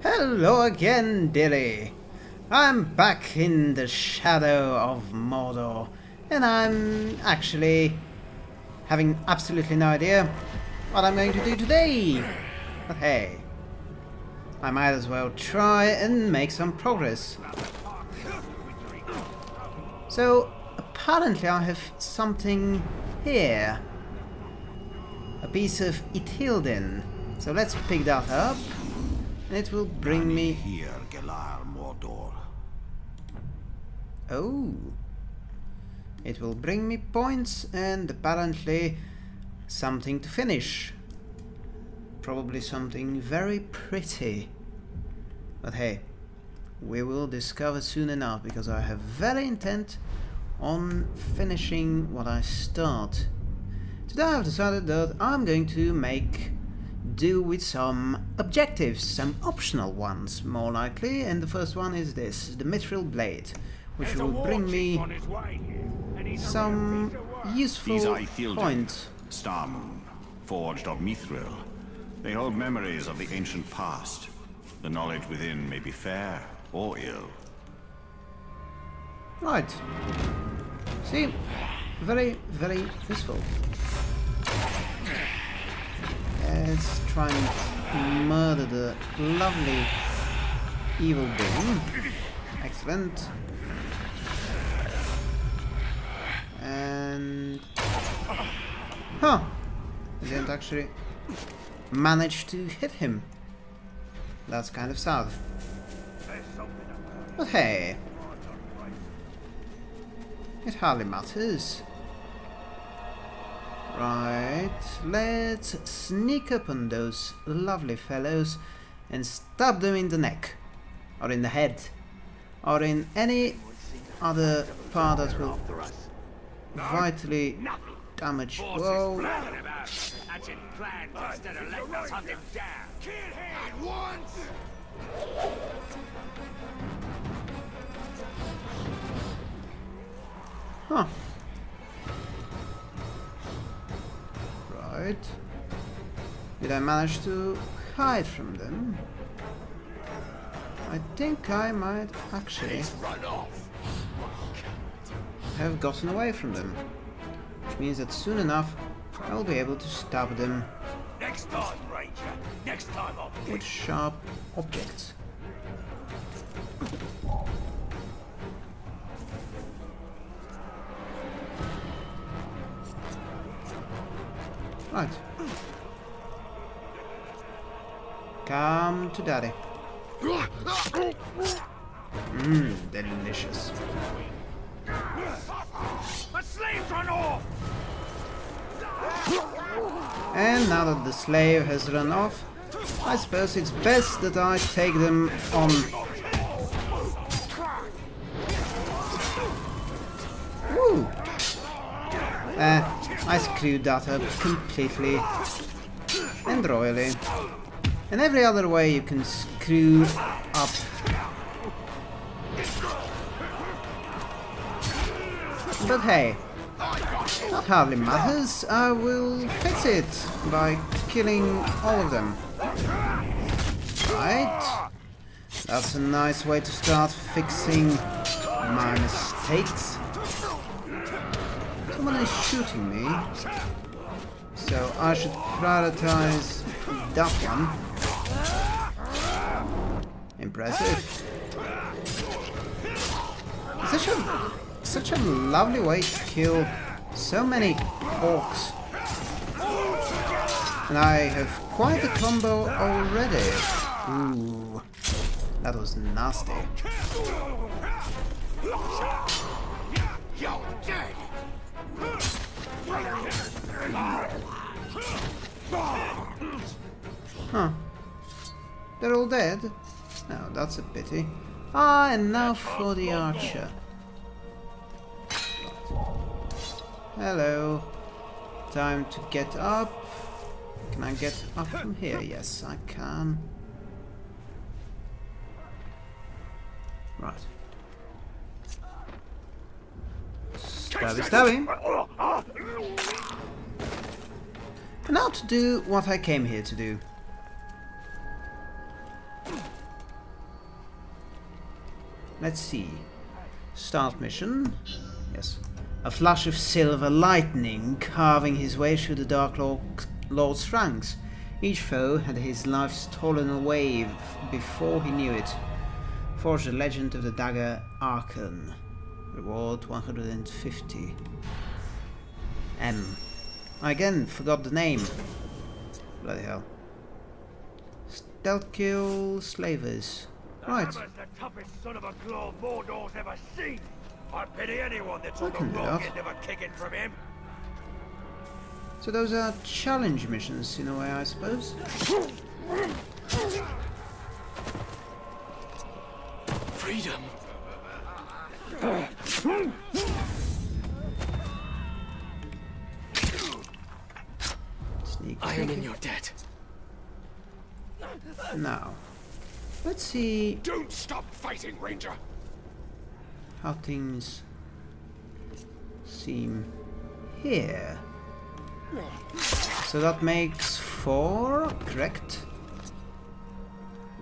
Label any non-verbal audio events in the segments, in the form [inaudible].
Hello again, dearie. I'm back in the shadow of Mordor, and I'm actually having absolutely no idea what I'm going to do today. But hey, I might as well try and make some progress. So, apparently I have something here. A piece of Ithildin. So let's pick that up. And it will bring me... Here, Galar Mordor. Oh. It will bring me points and apparently something to finish. Probably something very pretty. But hey, we will discover soon enough because I have very intent on finishing what I start. Today I've decided that I'm going to make do with some objectives, some optional ones more likely, and the first one is this, the Mithril Blade, which will bring me some useful points. Starmoon, forged of Mithril. They hold memories of the ancient past. The knowledge within may be fair or ill. Right. See, very, very useful. Let's try and murder the lovely evil being. Excellent. And... Huh! I didn't actually manage to hit him. That's kind of sad. But hey, it hardly matters. Right, let's sneak up on those lovely fellows and stab them in the neck, or in the head, or in any other part that will vitally damage. Whoa! Huh. Did I manage to hide from them? I think I might actually have gotten away from them. Which means that soon enough I'll be able to stab them Next time, Ranger. Next time with sharp objects. Right. Come to daddy. Mmm, delicious. A slave's run off! And now that the slave has run off, I suppose it's best that I take them on. Woo! Uh, I screwed that up completely and royally. And every other way you can screw up. But hey, that hardly matters. I will fix it by killing all of them. Right. That's a nice way to start fixing my mistakes. Someone is shooting me. So I should prioritize that one. Impressive. Such a such a lovely way to kill so many orcs. And I have quite a combo already. Ooh, that was nasty. Huh. They're all dead? No, that's a pity. Ah, and now for the archer. Hello. Time to get up. Can I get up from here? Yes, I can. Right. Stabby stabby. Now to do what I came here to do. Let's see. Start mission. Yes. A flash of silver lightning carving his way through the Dark Lord's ranks. Each foe had his life stolen away before he knew it. Forge the legend of the dagger Acharn. Reward 150. M. I again forgot the name. Bloody hell. Stealth kill slavers. Right. The toughest son of a claw Mordor's ever seen. I pity anyone that's I on the can do wrong that. end of a kicking from him. So those are challenge missions in a way, I suppose. Freedom. [laughs] Sneak I am in your debt. Now, let's see Don't stop fighting, Ranger. how things seem here. So that makes four, correct?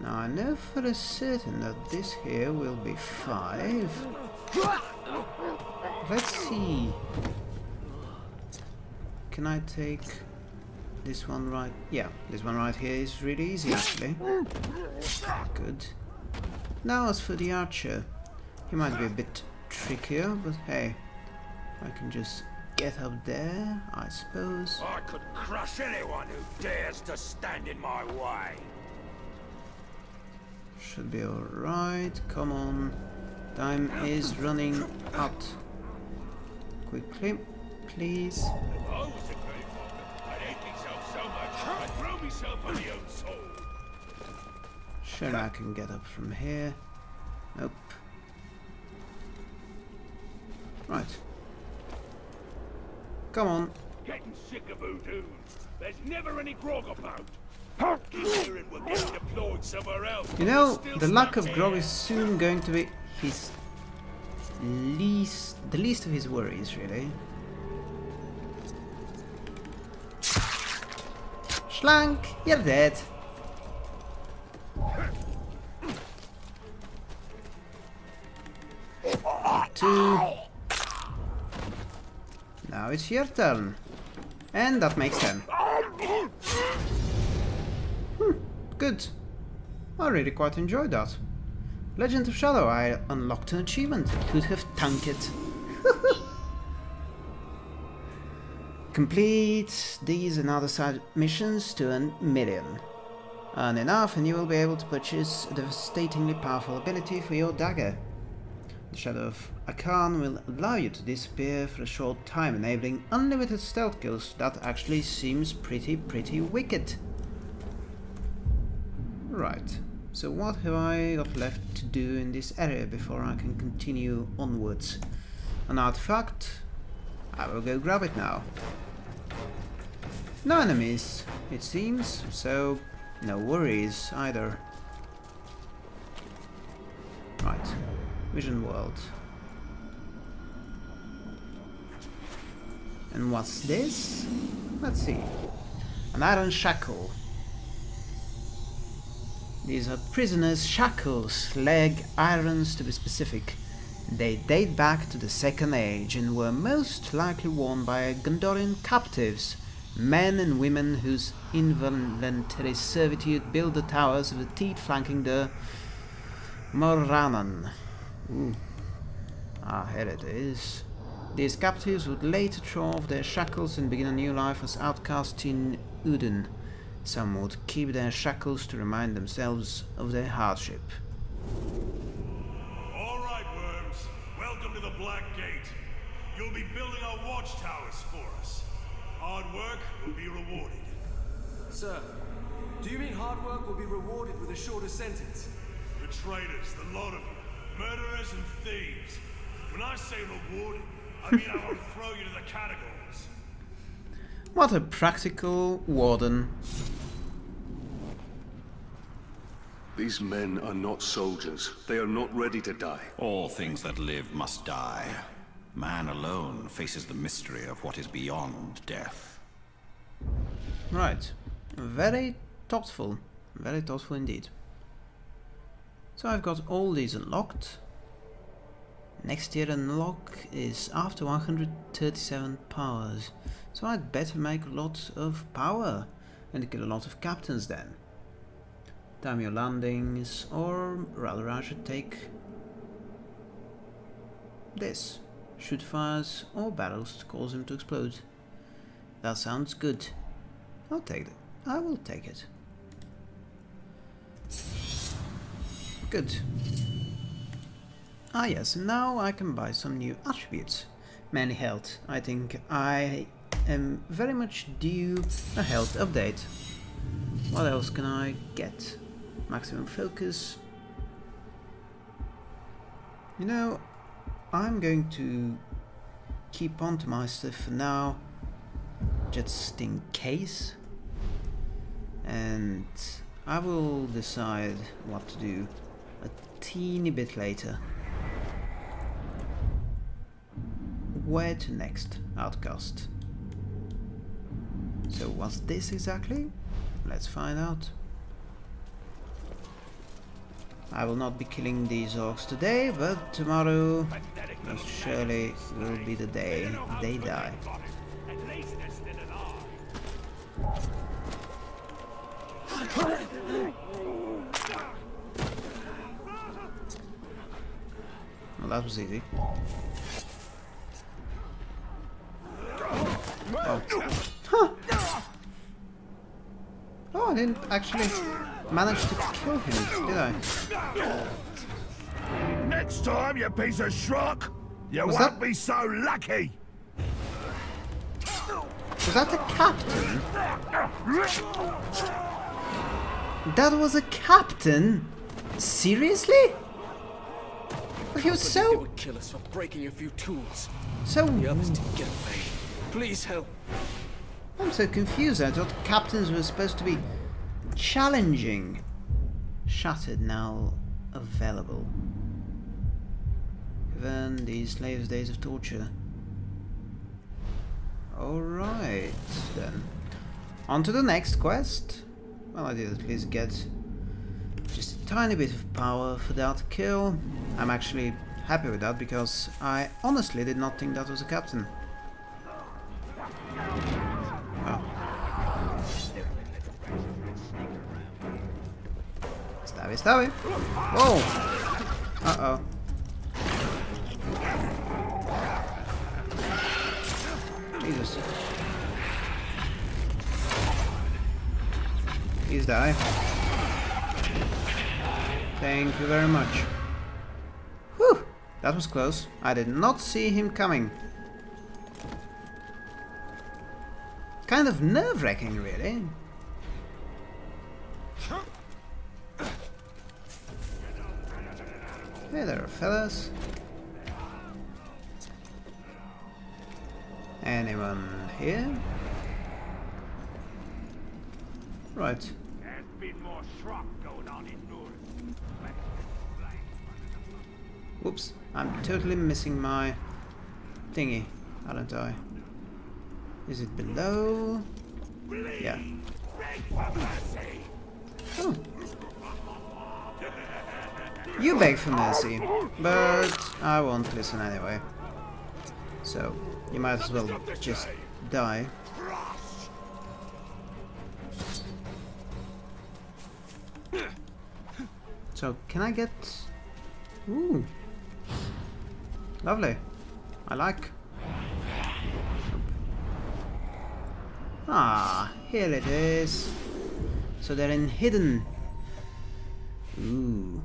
Now I know for a certain that this here will be five. Let's see. Can I take this one right? Yeah, this one right here is really easy actually. Good. Now as for the archer, he might be a bit trickier, but hey, I can just get up there, I suppose. I could crush anyone who dares to stand in my way. Should be alright, come on. Time is running out. Quickly, please. Myself on the old soul. Sure, I can get up from here. Nope. Right. Come on. Getting sick of voodoo. There's never any grog about. Keep hearing we're getting deployed somewhere else. You know, the lack of grog is soon going to be his least, the least of his worries, really. You're dead. Two. Now it's your turn. And that makes ten. Hmm, good. I really quite enjoyed that. Legend of Shadow, I unlocked an achievement. Could have tanked it. Complete these and other side missions to a million. Earn enough and you will be able to purchase a devastatingly powerful ability for your dagger. The Shadow of Acharn will allow you to disappear for a short time, enabling unlimited stealth kills. That actually seems pretty, pretty wicked. Right, so what have I got left to do in this area before I can continue onwards? An artifact? I will go grab it now. No enemies, it seems, so no worries either. Right, Vision World. And what's this? Let's see. An iron shackle. These are prisoners' shackles, leg irons to be specific. They date back to the Second Age and were most likely worn by Gondorian captives, men and women whose involuntary servitude built the towers of the teeth flanking the Morannon. Ooh. Ah, here it is. These captives would later throw off their shackles and begin a new life as outcasts in Udun. Some would keep their shackles to remind themselves of their hardship. All right, worms. Welcome to the Black Gate. You'll be building our watchtowers for us. Hard work will be rewarded. Sir, do you mean hard work will be rewarded with a shorter sentence? The traitors, the lot of you. Murderers and thieves. When I say rewarded, I mean I will [laughs] throw you to the catacombs. What a practical warden. These men are not soldiers. They are not ready to die. All things that live must die. Man alone faces the mystery of what is beyond death. Right. Very thoughtful. Very thoughtful indeed. So I've got all these unlocked. Next tier unlock is after 137 powers. So I'd better make a lot of power and kill a lot of captains then. Time your landings, or rather I should take this. Shoot fires or barrels to cause him to explode. That sounds good. I'll take it. I will take it. Good. Ah yes, now I can buy some new attributes. Many health. I think I am very much due a health update. What else can I get? Maximum focus. You know, I'm going to keep on to my stuff for now, just in case. And I will decide what to do a teeny bit later. Where to next, Outcast? So what's this exactly? Let's find out. I will not be killing these orcs today, but tomorrow surely will be the day they die. Well, that was easy. Oh. Huh. Oh, I didn't actually manage to kill him, did I? Next time, you piece of schrock, you Was won't that- be so lucky. Was that a captain? That was a captain? Seriously? But he was They so, would kill us for breaking a few tools. so... The others didn't get away. Please help. I'm so confused. I thought captains were supposed to be challenging. Shattered now available. Then these slaves' days of torture. Alright then. On to the next quest. Well, I did at least get just a tiny bit of power for that kill. I'm actually happy with that because I honestly did not think that was a captain. Stabby. Whoa! Uh-oh. Jesus. Please die. Thank you very much. Whew! That was close. I did not see him coming. Kind of nerve-wracking, really. Fellas. Anyone here? Right. There's been more schrock going on in Whoops. I'm totally missing my thingy, aren't I? Is it below? Yeah. Oh. You beg for mercy, but I won't listen anyway. So, you might as well just die. So, can I get... Ooh. Lovely. I like. Ah, here it is. So they're in hidden. Ooh.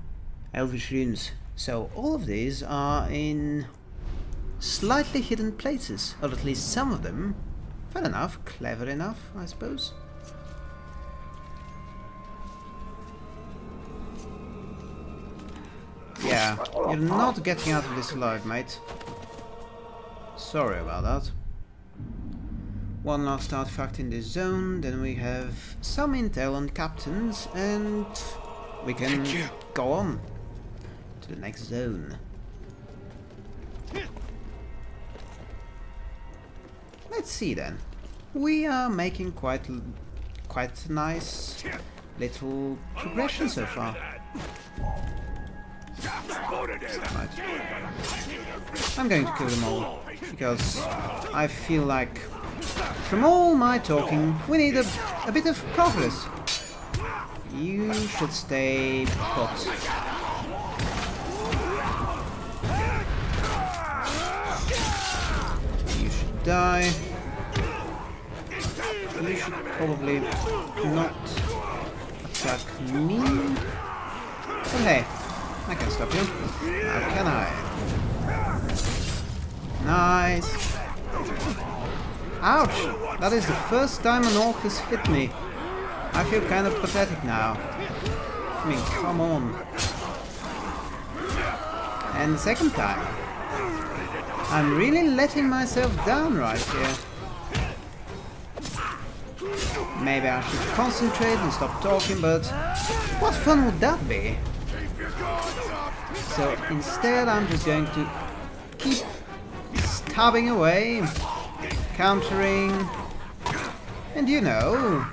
Elvish runes. So all of these are in slightly hidden places, or at least some of them. Fair enough, clever enough, I suppose. Yeah, you're not getting out of this alive, mate. Sorry about that. One last artifact in this zone, then we have some intel on captains, and we can go on the next zone. Let's see then. We are making quite quite nice little progression so far. I'm going to kill them all, because I feel like from all my talking, we need a, a bit of progress. You should stay put. Die. You should probably not attack me. But hey, I can stop you. How can I? Nice. Ouch! That is the first time an orc has hit me. I feel kind of pathetic now. I mean, come on. And the second time. I'm really letting myself down right here. Maybe I should concentrate and stop talking, but what fun would that be? So instead I'm just going to keep stabbing away, countering, and you know,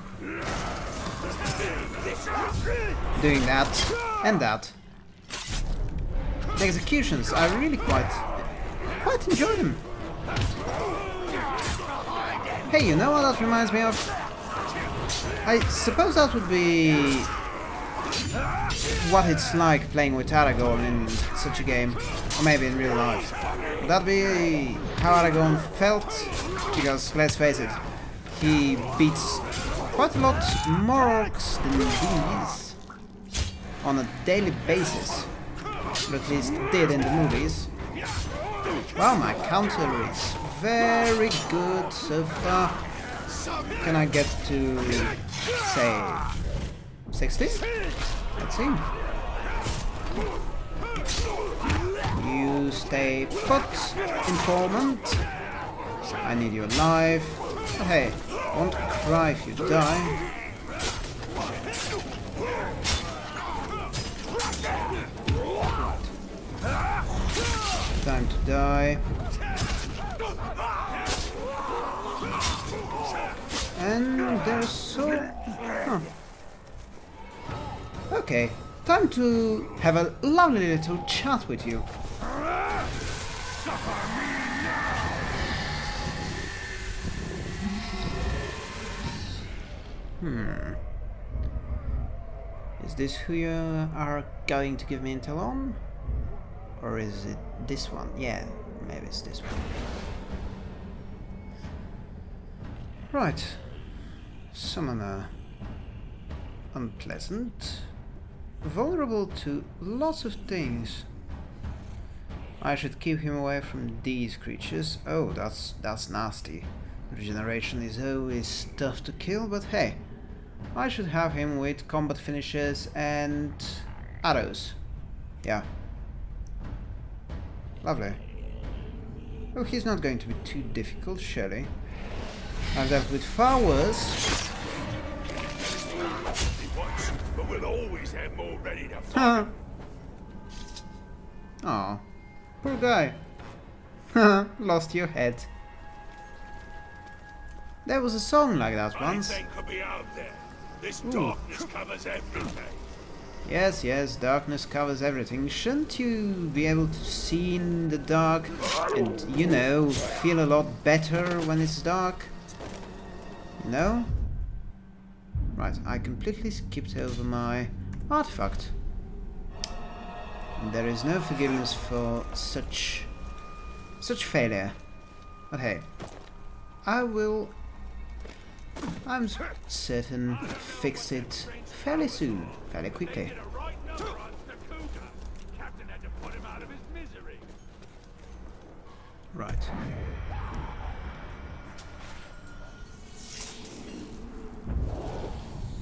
doing that and that. The executions, are really quite, quite enjoy them. Hey, you know what that reminds me of? I suppose that would be what it's like playing with Aragorn in such a game, or maybe in real life. Would that be how Aragorn felt? Because, let's face it, he beats quite a lot more orcs than these on a daily basis, or at least did in the movies. Wow, my counter is very good so far. Can I get to, say, 60? Let's see. You stay put, informant. I need you alive. But hey, won't cry if you die. Time to die. And there's so... Huh. Okay, time to have a lovely little chat with you. Hmm. Is this who you are going to give me intel on? Or is it this one? Yeah, maybe it's this one. Right. Summoner. Unpleasant. Vulnerable to lots of things. I should keep him away from these creatures. Oh, that's that's nasty. Regeneration is always tough to kill, but hey. I should have him with combat finishes and arrows. Yeah. Lovely. Oh, he's not going to be too difficult, surely. I've dealt with far worse. But we'll always have more ready to Huh. Aw. Poor guy. Lost your head. There was a song like that once. Could be out there. This Ooh. darkness covers everything. Yes, yes, darkness covers everything. Shouldn't you be able to see in the dark and, you know, feel a lot better when it's dark? No? Right, I completely skipped over my artifact. There is no forgiveness for such such failure. But hey, I will I'm certain fix it fairly soon, fairly quickly. Right number on Stakuga. Captain had to put him out of his misery. Right.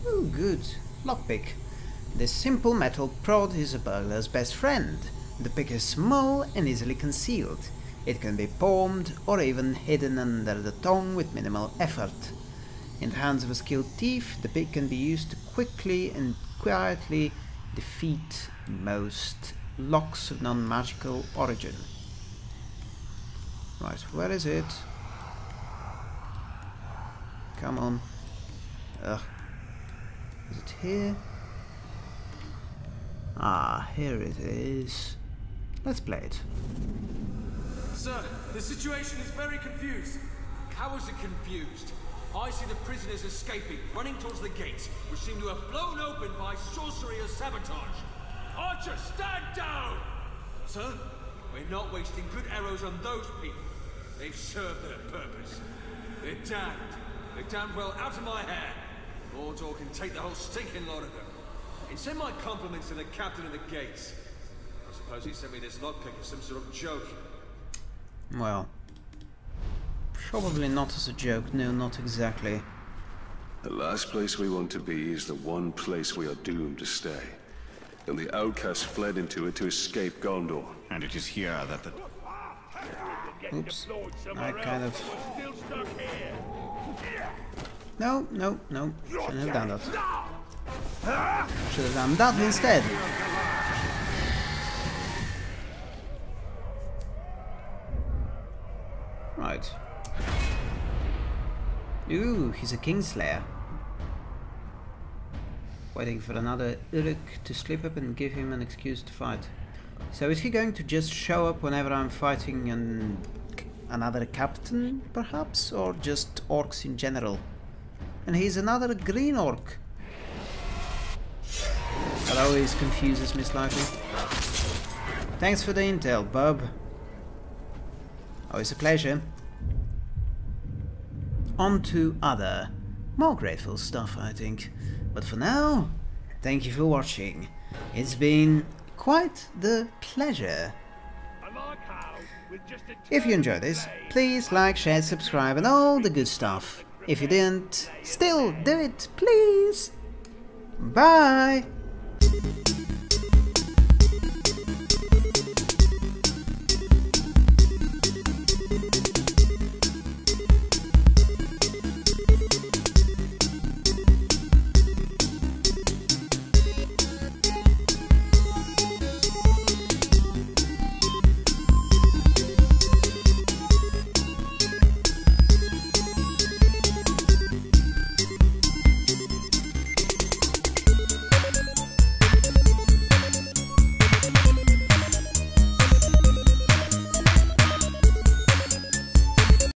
Oh, good. Lockpick. This simple metal prod is a burglar's best friend. The pick is small and easily concealed. It can be palmed or even hidden under the tongue with minimal effort. In the hands of a skilled thief, the pick can be used to quickly and quietly defeat most locks of non-magical origin. Right, where is it? Come on. Ugh. Is it here? Ah, here it is. Let's play it. Sir, the situation is very confused. How is it confused? I see the prisoners escaping, running towards the gates, which seem to have blown open by sorcery or sabotage. Archer, stand down! Sir, we're not wasting good arrows on those people. They've served their purpose. They're damned. They're damned well out of my hair. Mordor can take the whole stinking lot of them. And send my compliments to the captain of the gates. I suppose he sent me this lockpick as some sort of joke. Well, probably not as a joke, no, not exactly. The last place we want to be is the one place we are doomed to stay. And the outcasts fled into it to escape Gondor. And it is here that the... Oops. I kind of- but we're still stuck here. No, no, no, shouldn't have done that. Should have done that instead. Right. Ooh, he's a Kingslayer. Waiting for another Uruk to slip up and give him an excuse to fight. So is he going to just show up whenever I'm fighting an, another captain, perhaps? Or just orcs in general? And he's another green orc. That always confuses me slightly. Thanks for the intel, bub. Always a pleasure. On to other, more grateful stuff, I think. But for now, thank you for watching. It's been quite the pleasure. If you enjoyed this, please like, share, subscribe and all the good stuff. If you didn't, still do it, please. Bye!